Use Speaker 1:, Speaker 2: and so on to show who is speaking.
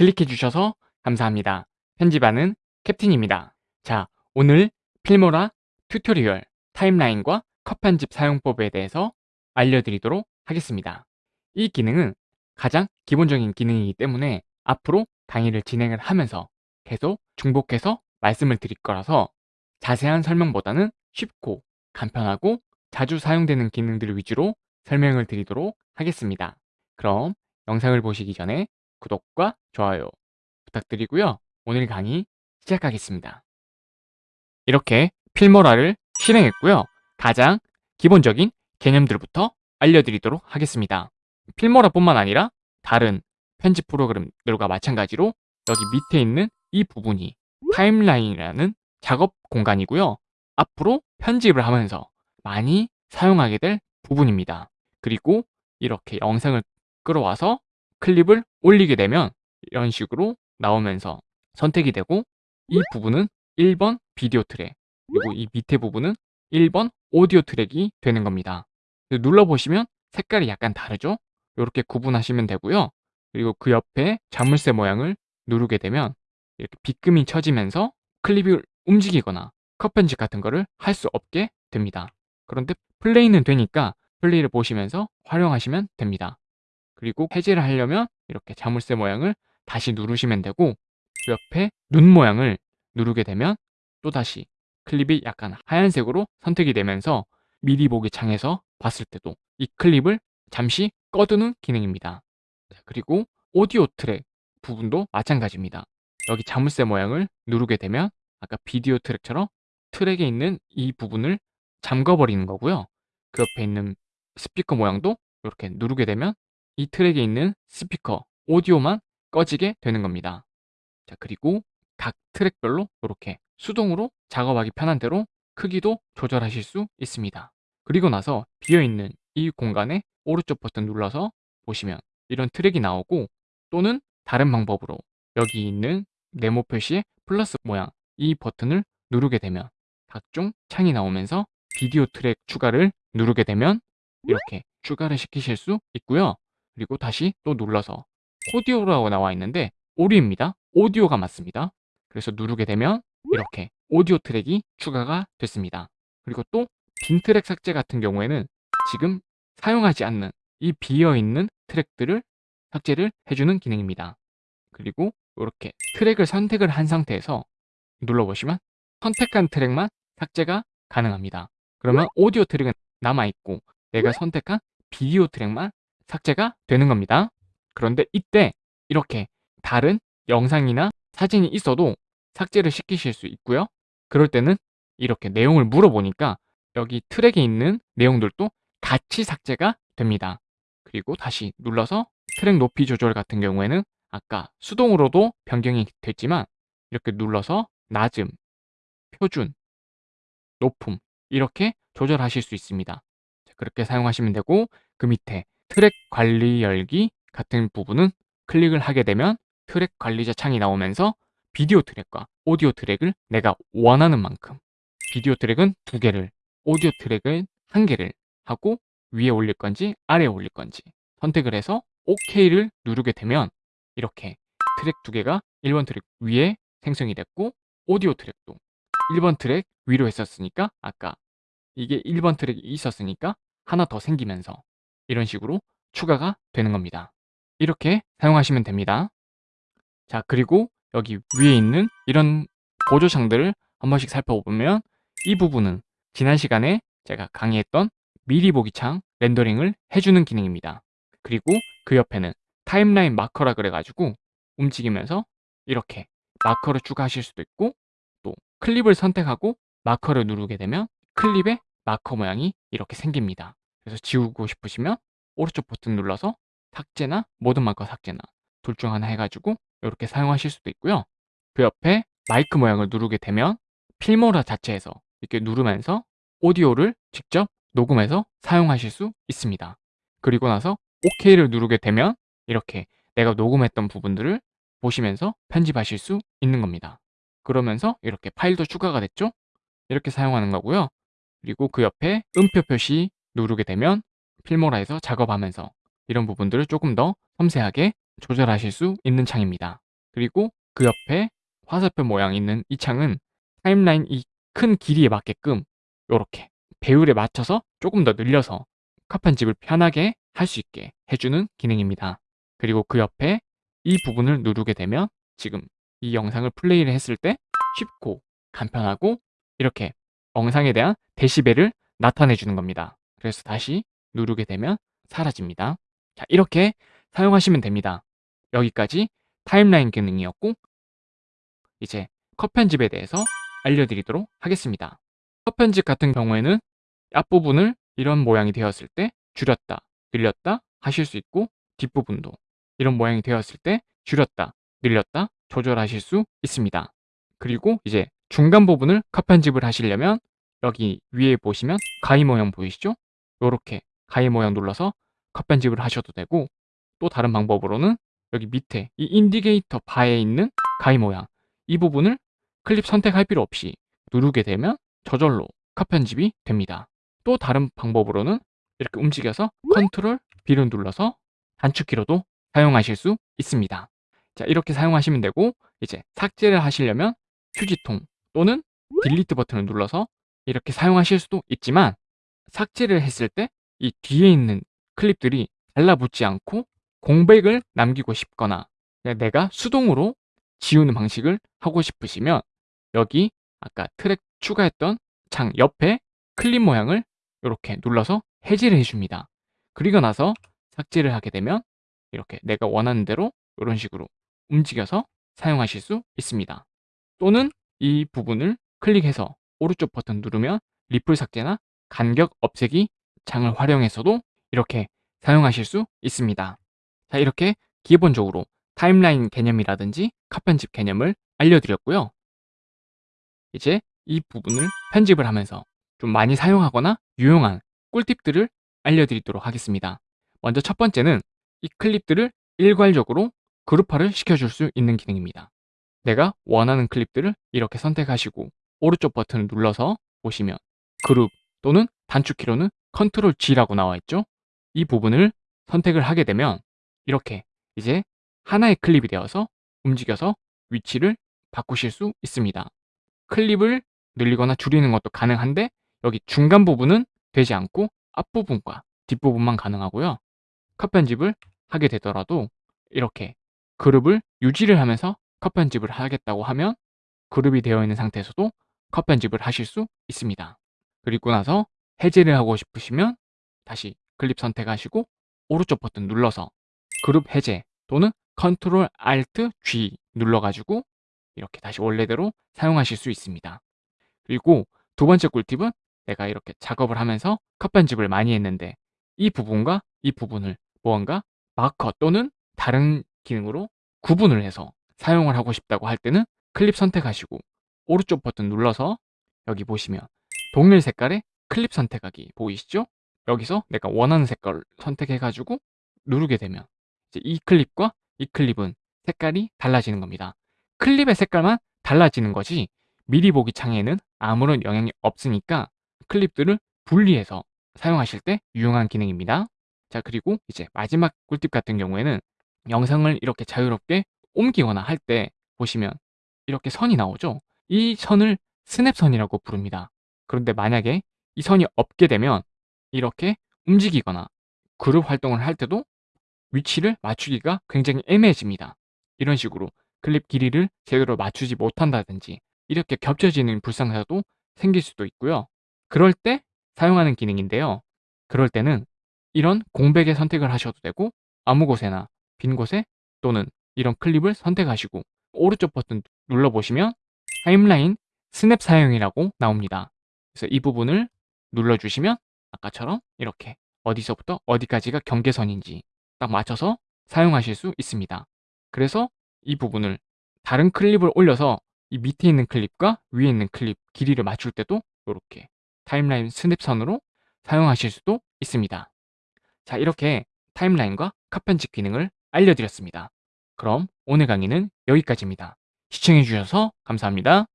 Speaker 1: 클릭해 주셔서 감사합니다. 편집하는 캡틴입니다. 자, 오늘 필모라 튜토리얼 타임라인과 컷 편집 사용법에 대해서 알려드리도록 하겠습니다. 이 기능은 가장 기본적인 기능이기 때문에 앞으로 강의를 진행을 하면서 계속 중복해서 말씀을 드릴 거라서 자세한 설명보다는 쉽고 간편하고 자주 사용되는 기능들 위주로 설명을 드리도록 하겠습니다. 그럼 영상을 보시기 전에 구독과 좋아요 부탁드리고요. 오늘 강의 시작하겠습니다. 이렇게 필모라를 실행했고요. 가장 기본적인 개념들부터 알려드리도록 하겠습니다. 필모라뿐만 아니라 다른 편집 프로그램들과 마찬가지로 여기 밑에 있는 이 부분이 타임라인이라는 작업 공간이고요. 앞으로 편집을 하면서 많이 사용하게 될 부분입니다. 그리고 이렇게 영상을 끌어와서 클립을 올리게 되면 이런 식으로 나오면서 선택이 되고 이 부분은 1번 비디오 트랙 그리고 이 밑에 부분은 1번 오디오 트랙이 되는 겁니다. 눌러보시면 색깔이 약간 다르죠? 이렇게 구분하시면 되고요. 그리고 그 옆에 자물쇠 모양을 누르게 되면 이렇게 비금이 쳐지면서 클립이 움직이거나 컷 편집 같은 거를 할 수 없게 됩니다. 그런데 플레이는 되니까 플레이를 보시면서 활용하시면 됩니다. 그리고 해제를 하려면 이렇게 자물쇠 모양을 다시 누르시면 되고 그 옆에 눈 모양을 누르게 되면 또다시 클립이 약간 하얀색으로 선택이 되면서 미리 보기 창에서 봤을 때도 이 클립을 잠시 꺼두는 기능입니다. 그리고 오디오 트랙 부분도 마찬가지입니다. 여기 자물쇠 모양을 누르게 되면 아까 비디오 트랙처럼 트랙에 있는 이 부분을 잠궈버리는 거고요. 그 옆에 있는 스피커 모양도 이렇게 누르게 되면 이 트랙에 있는 스피커, 오디오만 꺼지게 되는 겁니다. 자, 그리고 각 트랙별로 이렇게 수동으로 작업하기 편한 대로 크기도 조절하실 수 있습니다. 그리고 나서 비어있는 이 공간에 오른쪽 버튼 눌러서 보시면 이런 트랙이 나오고 또는 다른 방법으로 여기 있는 네모 표시의 플러스 모양 이 버튼을 누르게 되면 각종 창이 나오면서 비디오 트랙 추가를 누르게 되면 이렇게 추가를 시키실 수 있고요. 그리고 다시 또 눌러서 오디오라고 나와 있는데 오류입니다. 오디오가 맞습니다. 그래서 누르게 되면 이렇게 오디오 트랙이 추가가 됐습니다. 그리고 또 빈 트랙 삭제 같은 경우에는 지금 사용하지 않는 이 비어있는 트랙들을 삭제를 해주는 기능입니다. 그리고 이렇게 트랙을 선택을 한 상태에서 눌러보시면 선택한 트랙만 삭제가 가능합니다. 그러면 오디오 트랙은 남아있고 내가 선택한 비디오 트랙만 삭제가 되는 겁니다. 그런데 이때 이렇게 다른 영상이나 사진이 있어도 삭제를 시키실 수 있고요. 그럴 때는 이렇게 내용을 물어보니까 여기 트랙에 있는 내용들도 같이 삭제가 됩니다. 그리고 다시 눌러서 트랙 높이 조절 같은 경우에는 아까 수동으로도 변경이 됐지만 이렇게 눌러서 낮음, 표준, 높음 이렇게 조절하실 수 있습니다. 그렇게 사용하시면 되고 그 밑에 트랙 관리 열기 같은 부분은 클릭을 하게 되면 트랙 관리자 창이 나오면서 비디오 트랙과 오디오 트랙을 내가 원하는 만큼 비디오 트랙은 두 개를 오디오 트랙은 한 개를 하고 위에 올릴 건지 아래에 올릴 건지 선택을 해서 OK를 누르게 되면 이렇게 트랙 두 개가 1번 트랙 위에 생성이 됐고 오디오 트랙도 1번 트랙 위로 했었으니까 아까 이게 1번 트랙이 있었으니까 하나 더 생기면서 이런 식으로 추가가 되는 겁니다. 이렇게 사용하시면 됩니다. 자 그리고 여기 위에 있는 이런 보조창들을 한 번씩 살펴보면 이 부분은 지난 시간에 제가 강의했던 미리 보기 창 렌더링을 해주는 기능입니다. 그리고 그 옆에는 타임라인 마커라 그래가지고 움직이면서 이렇게 마커를 추가하실 수도 있고 또 클립을 선택하고 마커를 누르게 되면 클립의 마커 모양이 이렇게 생깁니다. 그래서 지우고 싶으시면 오른쪽 버튼 눌러서 삭제나 모든 마커 삭제나 둘 중 하나 해가지고 이렇게 사용하실 수도 있고요. 그 옆에 마이크 모양을 누르게 되면 필모라 자체에서 이렇게 누르면서 오디오를 직접 녹음해서 사용하실 수 있습니다. 그리고 나서 OK를 누르게 되면 이렇게 내가 녹음했던 부분들을 보시면서 편집하실 수 있는 겁니다. 그러면서 이렇게 파일도 추가가 됐죠? 이렇게 사용하는 거고요. 그리고 그 옆에 음표 표시 누르게 되면 필모라에서 작업하면서 이런 부분들을 조금 더 섬세하게 조절하실 수 있는 창입니다. 그리고 그 옆에 화살표 모양 있는 이 창은 타임라인 이 큰 길이에 맞게끔 이렇게 배율에 맞춰서 조금 더 늘려서 컷 편집을 편하게 할 수 있게 해주는 기능입니다. 그리고 그 옆에 이 부분을 누르게 되면 지금 이 영상을 플레이를 했을 때 쉽고 간편하고 이렇게 영상에 대한 데시벨을 나타내 주는 겁니다. 그래서 다시 누르게 되면 사라집니다. 자, 이렇게 사용하시면 됩니다. 여기까지 타임라인 기능이었고 이제 컷 편집에 대해서 알려드리도록 하겠습니다. 컷 편집 같은 경우에는 앞부분을 이런 모양이 되었을 때 줄였다, 늘렸다 하실 수 있고 뒷부분도 이런 모양이 되었을 때 줄였다, 늘렸다 조절하실 수 있습니다. 그리고 이제 중간 부분을 컷 편집을 하시려면 여기 위에 보시면 가위 모양 보이시죠? 이렇게 가위 모양 눌러서 컷 편집을 하셔도 되고 또 다른 방법으로는 여기 밑에 이 인디게이터 바에 있는 가위 모양 이 부분을 클립 선택할 필요 없이 누르게 되면 저절로 컷 편집이 됩니다. 또 다른 방법으로는 이렇게 움직여서 컨트롤 B를 눌러서 단축키로도 사용하실 수 있습니다. 자 이렇게 사용하시면 되고 이제 삭제를 하시려면 휴지통 또는 딜리트 버튼을 눌러서 이렇게 사용하실 수도 있지만 삭제를 했을 때 이 뒤에 있는 클립들이 달라붙지 않고 공백을 남기고 싶거나 내가 수동으로 지우는 방식을 하고 싶으시면 여기 아까 트랙 추가했던 창 옆에 클립 모양을 이렇게 눌러서 해제를 해줍니다. 그리고 나서 삭제를 하게 되면 이렇게 내가 원하는 대로 이런 식으로 움직여서 사용하실 수 있습니다. 또는 이 부분을 클릭해서 오른쪽 버튼 누르면 리플 삭제나 간격 없애기 창을 활용해서도 이렇게 사용하실 수 있습니다. 자 이렇게 기본적으로 타임라인 개념이라든지 컷 편집 개념을 알려드렸고요. 이제 이 부분을 편집을 하면서 좀 많이 사용하거나 유용한 꿀팁들을 알려드리도록 하겠습니다. 먼저 첫 번째는 이 클립들을 일괄적으로 그룹화를 시켜줄 수 있는 기능입니다. 내가 원하는 클립들을 이렇게 선택하시고 오른쪽 버튼을 눌러서 보시면 그룹 또는 단축 키로는 컨트롤 G라고 나와 있죠. 이 부분을 선택을 하게 되면 이렇게 이제 하나의 클립이 되어서 움직여서 위치를 바꾸실 수 있습니다. 클립을 늘리거나 줄이는 것도 가능한데 여기 중간 부분은 되지 않고 앞부분과 뒷부분만 가능하고요. 컷 편집을 하게 되더라도 이렇게 그룹을 유지를 하면서 컷 편집을 하겠다고 하면 그룹이 되어 있는 상태에서도 컷 편집을 하실 수 있습니다. 그리고 나서 해제를 하고 싶으시면 다시 클립 선택하시고 오른쪽 버튼 눌러서 그룹 해제 또는 컨트롤 알트 G 눌러가지고 이렇게 다시 원래대로 사용하실 수 있습니다. 그리고 두 번째 꿀팁은 내가 이렇게 작업을 하면서 컷 편집을 많이 했는데 이 부분과 이 부분을 무언가 마커 또는 다른 기능으로 구분을 해서 사용을 하고 싶다고 할 때는 클립 선택하시고 오른쪽 버튼 눌러서 여기 보시면 동일 색깔의 클립 선택하기 보이시죠? 여기서 내가 원하는 색깔을 선택해가지고 누르게 되면 이 클립과 이 클립은 색깔이 달라지는 겁니다. 클립의 색깔만 달라지는 거지 미리 보기 창에는 아무런 영향이 없으니까 클립들을 분리해서 사용하실 때 유용한 기능입니다. 자 그리고 이제 마지막 꿀팁 같은 경우에는 영상을 이렇게 자유롭게 옮기거나 할 때 보시면 이렇게 선이 나오죠. 이 선을 스냅선이라고 부릅니다. 그런데 만약에 이 선이 없게 되면 이렇게 움직이거나 그룹 활동을 할 때도 위치를 맞추기가 굉장히 애매해집니다. 이런 식으로 클립 길이를 제대로 맞추지 못한다든지 이렇게 겹쳐지는 불상사도 생길 수도 있고요. 그럴 때 사용하는 기능인데요. 그럴 때는 이런 공백의 선택을 하셔도 되고 아무 곳에나 빈 곳에 또는 이런 클립을 선택하시고 오른쪽 버튼 눌러보시면 타임라인 스냅 사용이라고 나옵니다. 그래서 이 부분을 눌러주시면 아까처럼 이렇게 어디서부터 어디까지가 경계선인지 딱 맞춰서 사용하실 수 있습니다. 그래서 이 부분을 다른 클립을 올려서 이 밑에 있는 클립과 위에 있는 클립 길이를 맞출 때도 이렇게 타임라인 스냅선으로 사용하실 수도 있습니다. 자 이렇게 타임라인과 컷 편집 기능을 알려드렸습니다. 그럼 오늘 강의는 여기까지입니다. 시청해주셔서 감사합니다.